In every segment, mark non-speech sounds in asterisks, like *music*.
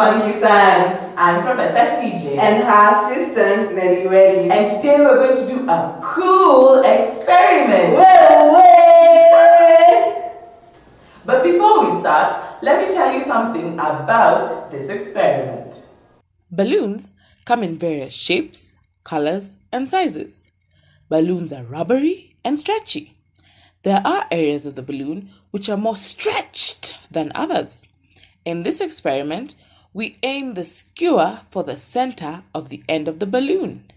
Welcome to Funky Science. I'm Professor TJ. And her assistant, Nelly Welly. And today we're going to do a cool experiment. Way, way. But before we start, let me tell you something about this experiment. Balloons come in various shapes, colors, and sizes. Balloons are rubbery and stretchy. There are areas of the balloon which are more stretched than others. In this experiment, we aim the skewer for the center of the end of the balloon.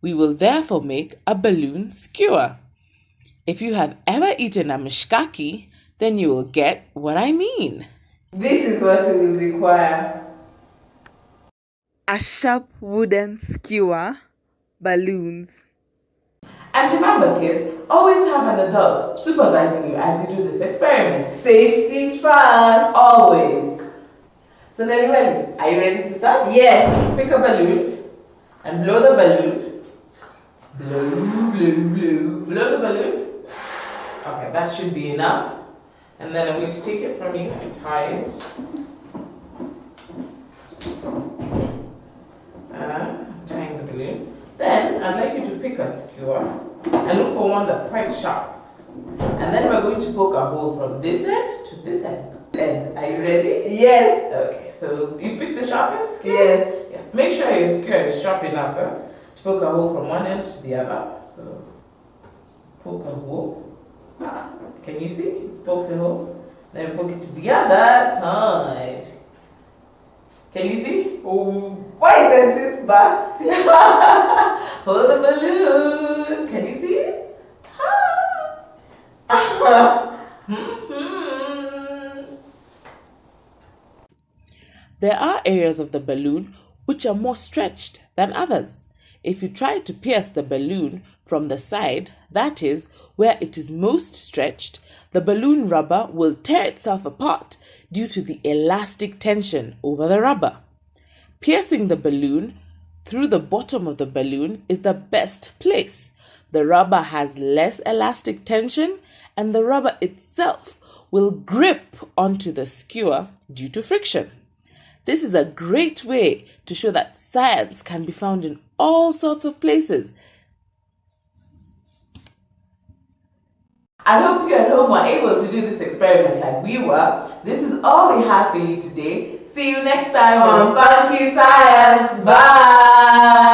We will therefore make a balloon skewer. If you have ever eaten a mishkaki, then you will get what I mean. This is what we will require. A sharp wooden skewer, balloons, and remember kids, always have an adult supervising you as you do this experiment. Safety first. Always. So then ready? Are you ready to start? Yes. Pick a balloon and blow the balloon. Blow, blow, blow, blow the balloon. Okay, that should be enough. And then I'm going to take it from you and tie it. Uh, tying the balloon. Then I'd like you to pick a skewer and look for one that's quite sharp. And then we're going to poke a hole from this end to this end. End. Are you ready? Yes. Okay, so you pick the sharpest skewer? Yes. Yes, make sure your skewer is sharp enough eh, to poke a hole from one end to the other. So poke a hole. Ah, can you see? It's poked a hole. Then poke it to the other side. Can you see? Oh, why is it burst? *laughs* Hold the balloon. Can you see it? Ah. *laughs* Hmm, hmm. There are areas of the balloon which are more stretched than others. If you try to pierce the balloon from the side, that is, where it is most stretched, the balloon rubber will tear itself apart due to the elastic tension over the rubber. Piercing the balloon through the bottom of the balloon is the best place. The rubber has less elastic tension and the rubber itself will grip onto the skewer due to friction. This is a great way to show that science can be found in all sorts of places. I hope you at home were able to do this experiment like we were. This is all we have for you today. See you next time on Funky Science. Bye.